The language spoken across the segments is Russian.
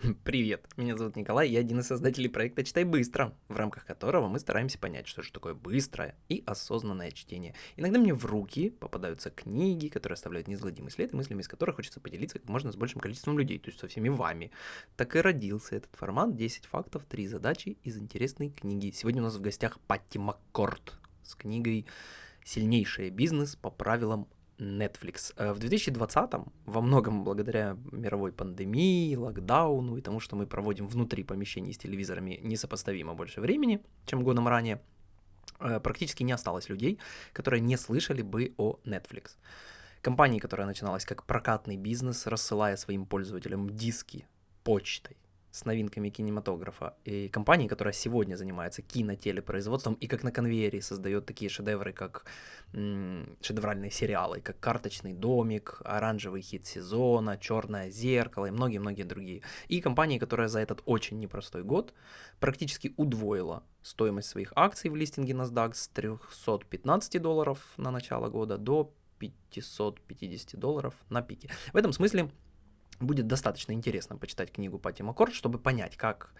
Привет, меня зовут Николай, я один из создателей проекта «Читай быстро», в рамках которого мы стараемся понять, что же такое быстрое и осознанное чтение. Иногда мне в руки попадаются книги, которые оставляют неизгладимый след, и мыслями из которых хочется поделиться как можно с большим количеством людей, то есть со всеми вами. Так и родился этот формат 10 фактов, 3 задачи из интересной книги. Сегодня у нас в гостях Патти Маккорд с книгой «Сильнейший бизнес по правилам Netflix. Э, в 2020 во многом благодаря мировой пандемии, локдауну и тому, что мы проводим внутри помещений с телевизорами несопоставимо больше времени, чем годом ранее, э, практически не осталось людей, которые не слышали бы о Netflix. Компании, которая начиналась как прокатный бизнес, рассылая своим пользователям диски почтой, с новинками кинематографа. И компании, которая сегодня занимается кинотелепроизводством и как на конвейере создает такие шедевры, как м- шедевральные сериалы, как «Карточный домик», «Оранжевый хит сезона», «Черное зеркало» и многие-многие другие. И компании, которая за этот очень непростой год практически удвоила стоимость своих акций в листинге NASDAQ с 315 долларов на начало года до 550 долларов на пике. В этом смысле будет достаточно интересно почитать книгу Пати Маккорд, чтобы понять, как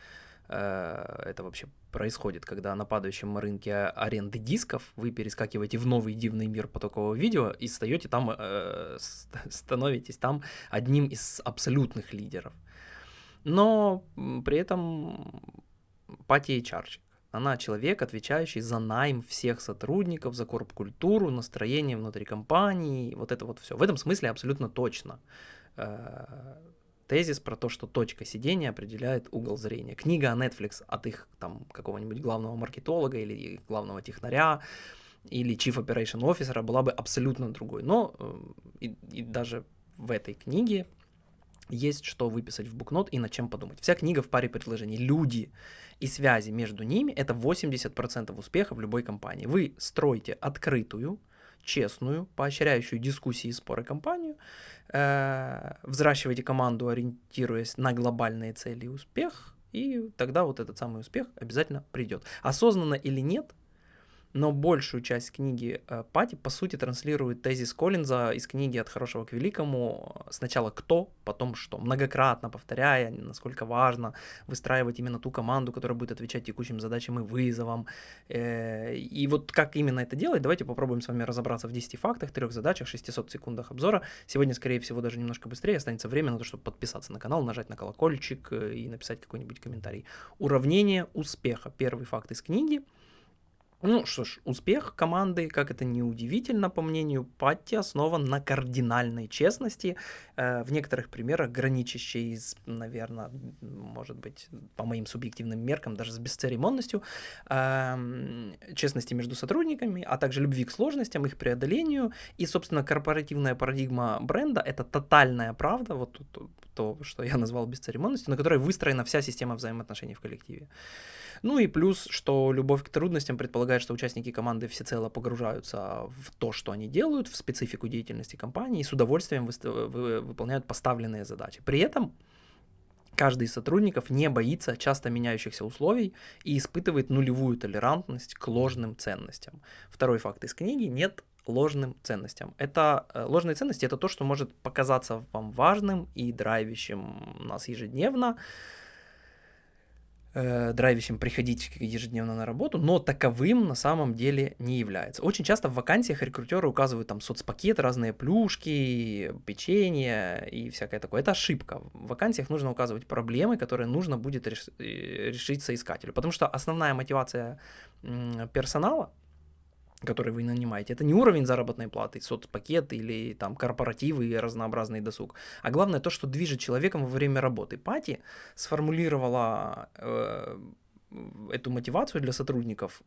э, это вообще происходит, когда на падающем рынке аренды дисков вы перескакиваете в новый дивный мир потокового видео и стаете там, э, становитесь там одним из абсолютных лидеров. Но при этом Пати HR. Она человек, отвечающий за найм всех сотрудников, за корп-культуру, настроение внутри компании, вот это вот все. В этом смысле абсолютно точно. Э, тезис про то, что точка сидения определяет угол зрения. Книга о Netflix от их там какого-нибудь главного маркетолога или главного технаря или Chief Operation Officer была бы абсолютно другой. Но э, и, и даже в этой книге есть что выписать в букнот и над чем подумать. Вся книга в паре предложений. Люди и связи между ними – это 80% успеха в любой компании. Вы строите открытую, честную, поощряющую дискуссии и споры компанию, э, взращивайте команду, ориентируясь на глобальные цели и успех, и тогда вот этот самый успех обязательно придет. Осознанно или нет, но большую часть книги э, Пати, по сути, транслирует тезис Коллинза из книги «От хорошего к великому» сначала кто, потом что, многократно повторяя, насколько важно выстраивать именно ту команду, которая будет отвечать текущим задачам и вызовам. Э, и вот как именно это делать, давайте попробуем с вами разобраться в 10 фактах, 3 задачах, 600 секундах обзора. Сегодня, скорее всего, даже немножко быстрее останется время на то, чтобы подписаться на канал, нажать на колокольчик э, и написать какой-нибудь комментарий. Уравнение успеха. Первый факт из книги – ну что ж, успех команды, как это не удивительно, по мнению Патти, основан на кардинальной честности, э, в некоторых примерах граничащей, с, наверное, может быть, по моим субъективным меркам, даже с бесцеремонностью, э, честности между сотрудниками, а также любви к сложностям, их преодолению. И, собственно, корпоративная парадигма бренда — это тотальная правда, вот то, то, что я назвал бесцеремонностью, на которой выстроена вся система взаимоотношений в коллективе. Ну и плюс, что любовь к трудностям предполагает, что участники команды всецело погружаются в то, что они делают, в специфику деятельности компании и с удовольствием вы, выполняют поставленные задачи. При этом каждый из сотрудников не боится часто меняющихся условий и испытывает нулевую толерантность к ложным ценностям. Второй факт из книги – нет ложным ценностям. Это э, ложные ценности это то, что может показаться вам важным и драйвящим нас ежедневно, э, драйвящим приходить ежедневно на работу, но таковым на самом деле не является. Очень часто в вакансиях рекрутеры указывают там соцпакет, разные плюшки, печенье и всякое такое. Это ошибка. В вакансиях нужно указывать проблемы, которые нужно будет э, решить соискателю, потому что основная мотивация персонала который вы нанимаете, это не уровень заработной платы, соцпакет или там корпоративы и разнообразный досуг, а главное то, что движет человеком во время работы. Пати сформулировала э, эту мотивацию для сотрудников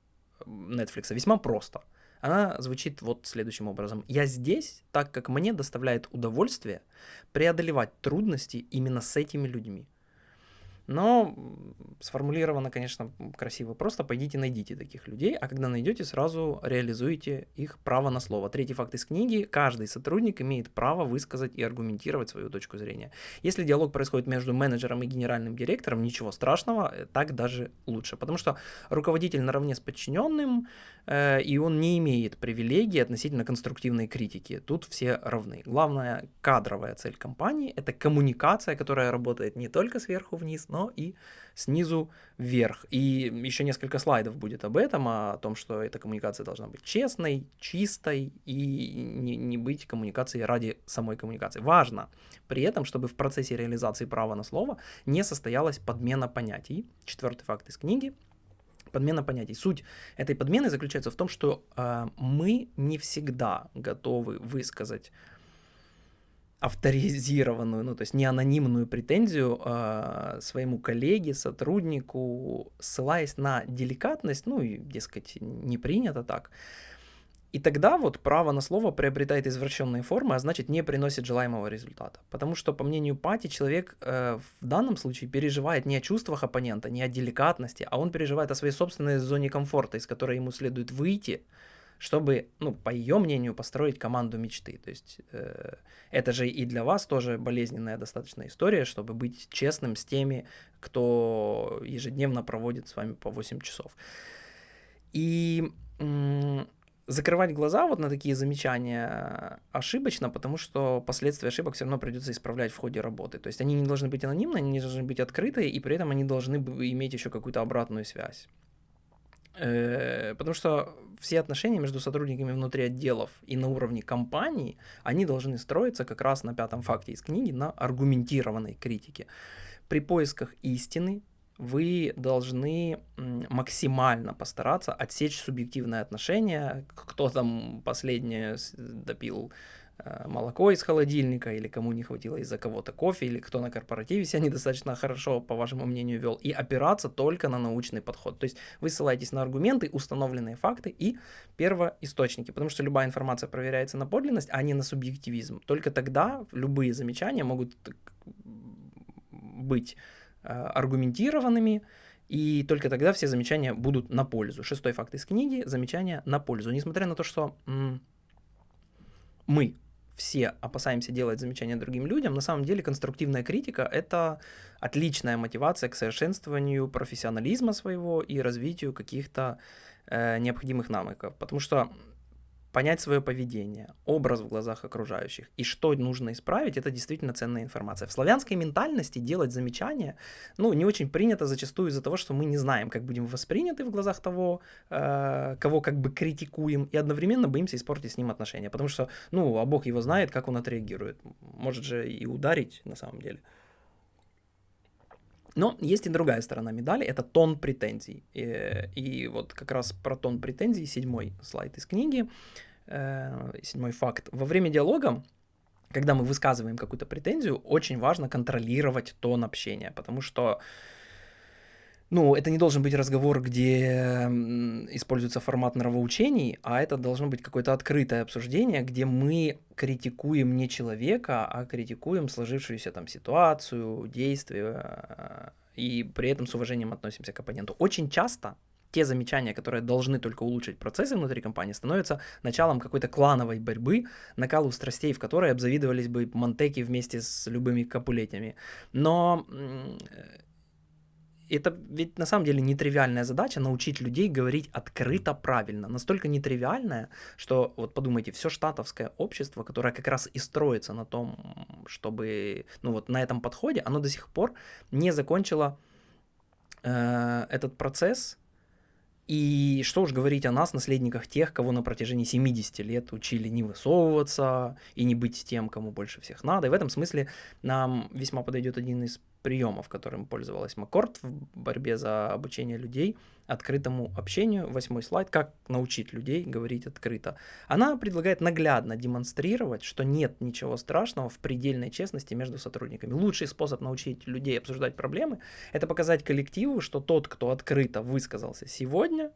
Netflix весьма просто. Она звучит вот следующим образом. Я здесь, так как мне доставляет удовольствие преодолевать трудности именно с этими людьми. Но сформулировано, конечно, красиво. Просто пойдите найдите таких людей, а когда найдете, сразу реализуйте их право на слово. Третий факт из книги. Каждый сотрудник имеет право высказать и аргументировать свою точку зрения. Если диалог происходит между менеджером и генеральным директором, ничего страшного, э, так даже лучше. Потому что руководитель наравне с подчиненным, э, и он не имеет привилегий относительно конструктивной критики. Тут все равны. Главная кадровая цель компании – это коммуникация, которая работает не только сверху вниз, но и снизу вверх. И еще несколько слайдов будет об этом, о том, что эта коммуникация должна быть честной, чистой и не, не быть коммуникацией ради самой коммуникации. Важно при этом, чтобы в процессе реализации права на слово не состоялась подмена понятий. Четвертый факт из книги подмена понятий. Суть этой подмены заключается в том, что э, мы не всегда готовы высказать авторизированную, ну то есть не анонимную претензию э, своему коллеге, сотруднику, ссылаясь на деликатность, ну и, дескать, не принято так. И тогда вот право на слово приобретает извращенные формы, а значит не приносит желаемого результата. Потому что, по мнению Пати, человек э, в данном случае переживает не о чувствах оппонента, не о деликатности, а он переживает о своей собственной зоне комфорта, из которой ему следует выйти, чтобы, ну, по ее мнению, построить команду мечты. То есть э, это же и для вас тоже болезненная достаточно история, чтобы быть честным с теми, кто ежедневно проводит с вами по 8 часов. И закрывать глаза вот на такие замечания ошибочно, потому что последствия ошибок все равно придется исправлять в ходе работы. То есть они не должны быть анонимны, они не должны быть открыты, и при этом они должны иметь еще какую-то обратную связь. Э, потому что все отношения между сотрудниками внутри отделов и на уровне компании, они должны строиться как раз на пятом факте из книги, на аргументированной критике. При поисках истины вы должны максимально постараться отсечь субъективное отношение, кто там последнее допил молоко из холодильника, или кому не хватило из-за кого-то кофе, или кто на корпоративе себя недостаточно хорошо, по вашему мнению, вел, и опираться только на научный подход. То есть вы ссылаетесь на аргументы, установленные факты и первоисточники, потому что любая информация проверяется на подлинность, а не на субъективизм. Только тогда любые замечания могут быть э, аргументированными, и только тогда все замечания будут на пользу. Шестой факт из книги – замечания на пользу. Несмотря на то, что мы все опасаемся делать замечания другим людям, на самом деле конструктивная критика — это отличная мотивация к совершенствованию профессионализма своего и развитию каких-то э, необходимых навыков. Потому что понять свое поведение, образ в глазах окружающих и что нужно исправить, это действительно ценная информация. В славянской ментальности делать замечания, ну, не очень принято зачастую из-за того, что мы не знаем, как будем восприняты в глазах того, э, кого как бы критикуем, и одновременно боимся испортить с ним отношения, потому что, ну, а Бог его знает, как он отреагирует. Может же и ударить на самом деле. Но есть и другая сторона медали, это тон претензий. И, и вот как раз про тон претензий, седьмой слайд из книги, э, седьмой факт. Во время диалога, когда мы высказываем какую-то претензию, очень важно контролировать тон общения, потому что ну, это не должен быть разговор, где используется формат нравоучений, а это должно быть какое-то открытое обсуждение, где мы критикуем не человека, а критикуем сложившуюся там ситуацию, действия, и при этом с уважением относимся к оппоненту. Очень часто те замечания, которые должны только улучшить процессы внутри компании, становятся началом какой-то клановой борьбы, накалу страстей, в которой обзавидовались бы Монтеки вместе с любыми капулетями. Но это ведь на самом деле нетривиальная задача научить людей говорить открыто правильно. Настолько нетривиальная, что вот подумайте, все штатовское общество, которое как раз и строится на том, чтобы, ну вот на этом подходе, оно до сих пор не закончило э, этот процесс и что уж говорить о нас, наследниках тех, кого на протяжении 70 лет учили не высовываться и не быть тем, кому больше всех надо. И в этом смысле нам весьма подойдет один из приемов, которым пользовалась Маккорд в борьбе за обучение людей открытому общению. Восьмой слайд, как научить людей говорить открыто. Она предлагает наглядно демонстрировать, что нет ничего страшного в предельной честности между сотрудниками. Лучший способ научить людей обсуждать проблемы – это показать коллективу, что тот, кто открыто высказался сегодня,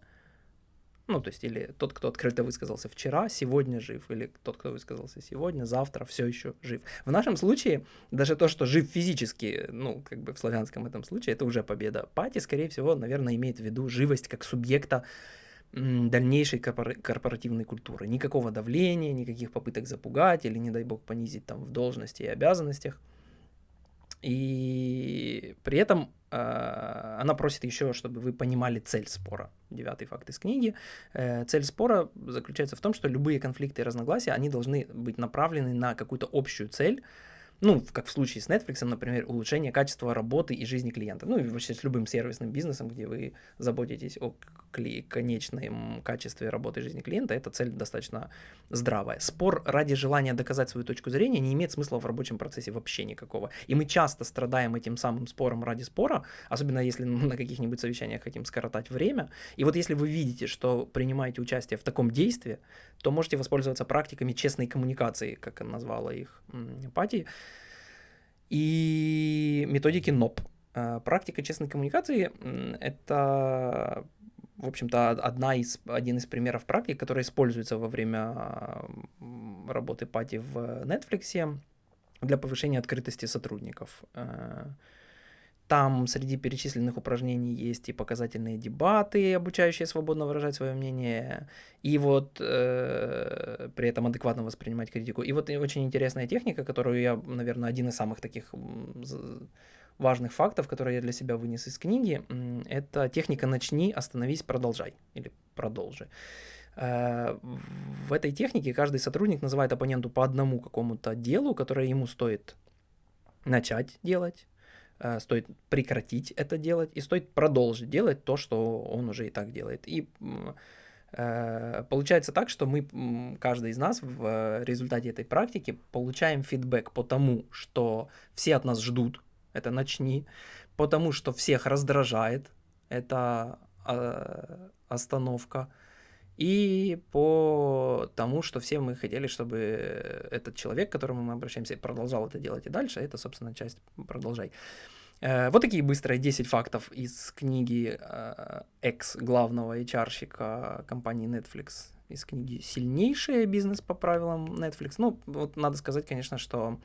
Ну, то есть, или тот, кто открыто высказался вчера, сегодня жив, или тот, кто высказался сегодня, завтра все еще жив. В нашем случае, даже то, что жив физически, ну, как бы в славянском этом случае, это уже победа. Пати, скорее всего, наверное, имеет в виду живость как субъекта дальнейшей корпоративной культуры. Никакого давления, никаких попыток запугать или, не дай бог, понизить там в должности и обязанностях. И при этом она просит еще, чтобы вы понимали цель спора. Девятый факт из книги. Э, цель спора заключается в том, что любые конфликты и разногласия, они должны быть направлены на какую-то общую цель, ну, как в случае с Netflix, например, улучшение качества работы и жизни клиента. Ну, и вообще с любым сервисным бизнесом, где вы заботитесь о конечном качестве работы и жизни клиента, эта цель достаточно здравая. Спор ради желания доказать свою точку зрения не имеет смысла в рабочем процессе вообще никакого. И мы часто страдаем этим самым спором ради спора, особенно если на каких-нибудь совещаниях хотим скоротать время. И вот если вы видите, что принимаете участие в таком действии, то можете воспользоваться практиками честной коммуникации, как назвала их Пати, и методики НОП. А, практика честной коммуникации — это, в общем-то, одна из, один из примеров практик, который используется во время работы Пати в Netflix для повышения открытости сотрудников. Там среди перечисленных упражнений есть и показательные дебаты, обучающие свободно выражать свое мнение, и вот э, при этом адекватно воспринимать критику. И вот очень интересная техника, которую я, наверное, один из самых таких важных фактов, которые я для себя вынес из книги, это техника «начни, остановись, продолжай» или «продолжи». Э, в этой технике каждый сотрудник называет оппоненту по одному какому-то делу, которое ему стоит начать делать, стоит прекратить это делать и стоит продолжить делать то, что он уже и так делает. И э, получается так, что мы, каждый из нас в результате этой практики получаем фидбэк по тому, что все от нас ждут, это начни, потому что всех раздражает, это э, остановка, и по тому, что все мы хотели, чтобы этот человек, к которому мы обращаемся, продолжал это делать и дальше, это, собственно, часть «Продолжай». Э, вот такие быстрые 10 фактов из книги э, экс-главного HR-щика компании Netflix, из книги «Сильнейший бизнес по правилам Netflix». Ну, вот надо сказать, конечно, что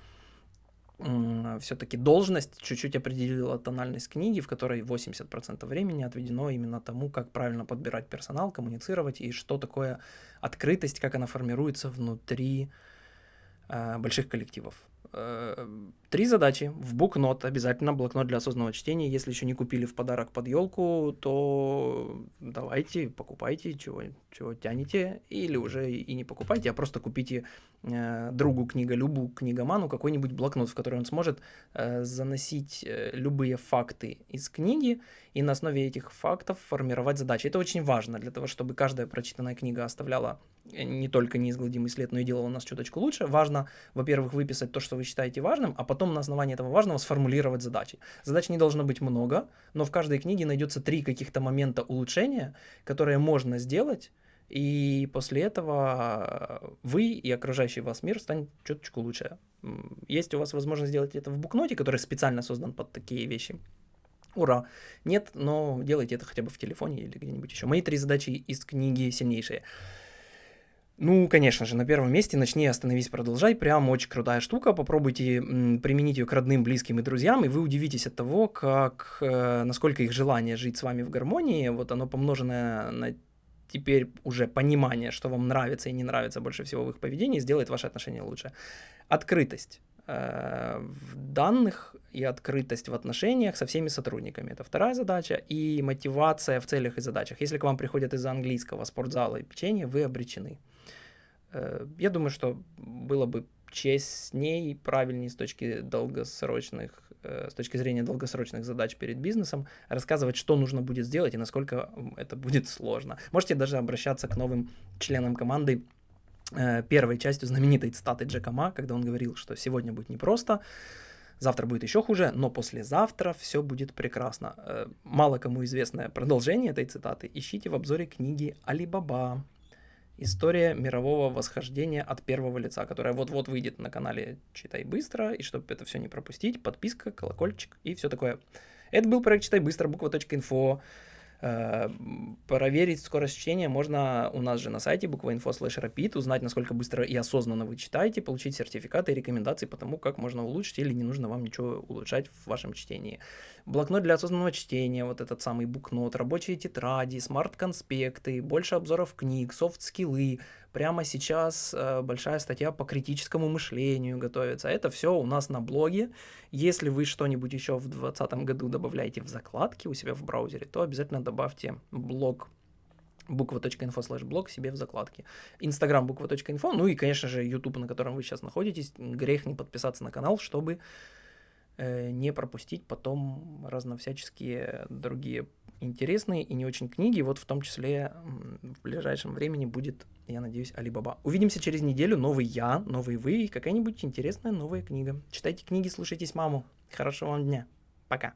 все-таки должность чуть-чуть определила тональность книги, в которой 80% времени отведено именно тому, как правильно подбирать персонал, коммуницировать и что такое открытость, как она формируется внутри э, больших коллективов. Э, три задачи. В букнот обязательно блокнот для осознанного чтения. Если еще не купили в подарок под елку, то давайте, покупайте, чего, чего тянете, или уже и не покупайте, а просто купите э, другу книголюбу, книгоману какой-нибудь блокнот, в который он сможет э, заносить э, любые факты из книги и на основе этих фактов формировать задачи. Это очень важно для того, чтобы каждая прочитанная книга оставляла э, не только неизгладимый след, но и делала нас чуточку лучше. Важно, во-первых, выписать то, что вы считаете важным, а потом на основании этого важного сформулировать задачи. Задач не должно быть много, но в каждой книге найдется три каких-то момента улучшения, которые можно сделать, и после этого вы и окружающий вас мир станет чуточку лучше. Есть у вас возможность сделать это в букноте, который специально создан под такие вещи. Ура! Нет, но делайте это хотя бы в телефоне или где-нибудь еще. Мои три задачи из книги сильнейшие. Ну, конечно же, на первом месте начни, остановись, продолжай. Прям очень крутая штука. Попробуйте применить ее к родным, близким и друзьям, и вы удивитесь от того, как, э, насколько их желание жить с вами в гармонии, вот оно помноженное на теперь уже понимание, что вам нравится и не нравится больше всего в их поведении, сделает ваши отношения лучше. Открытость э, в данных и открытость в отношениях со всеми сотрудниками. Это вторая задача. И мотивация в целях и задачах. Если к вам приходят из-за английского спортзала и печенья, вы обречены. Э, я думаю, что было бы честнее и правильнее с точки долгосрочных, э, с точки зрения долгосрочных задач перед бизнесом, рассказывать, что нужно будет сделать и насколько это будет сложно. Можете даже обращаться к новым членам команды э, первой частью знаменитой цитаты Джека Ма, когда он говорил, что сегодня будет непросто, завтра будет еще хуже, но послезавтра все будет прекрасно. Мало кому известное продолжение этой цитаты ищите в обзоре книги Алибаба. История мирового восхождения от первого лица, которая вот-вот выйдет на канале «Читай быстро», и чтобы это все не пропустить, подписка, колокольчик и все такое. Это был проект «Читай быстро», bookva.info. Э, проверить скорость чтения можно у нас же на сайте rapid, узнать, насколько быстро и осознанно вы читаете, получить сертификаты и рекомендации по тому, как можно улучшить или не нужно вам ничего улучшать в вашем чтении. Блокнот для осознанного чтения, вот этот самый букнот, рабочие тетради, smart-конспекты, больше обзоров книг, софт-скиллы. Прямо сейчас э, большая статья по критическому мышлению готовится. Это все у нас на блоге. Если вы что-нибудь еще в 2020 году добавляете в закладки у себя в браузере, то обязательно добавьте блог буква.инфо слэш блог себе в закладке. Инстаграм буква.инфо, ну и, конечно же, YouTube, на котором вы сейчас находитесь. Грех не подписаться на канал, чтобы не пропустить потом разновсяческие другие интересные и не очень книги. Вот в том числе в ближайшем времени будет, я надеюсь, Алибаба. Увидимся через неделю. Новый я, новый вы и какая-нибудь интересная новая книга. Читайте книги, слушайтесь маму. Хорошего вам дня. Пока.